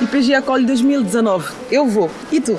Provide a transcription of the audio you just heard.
IPG Acolhe 2019. Eu vou. E tu?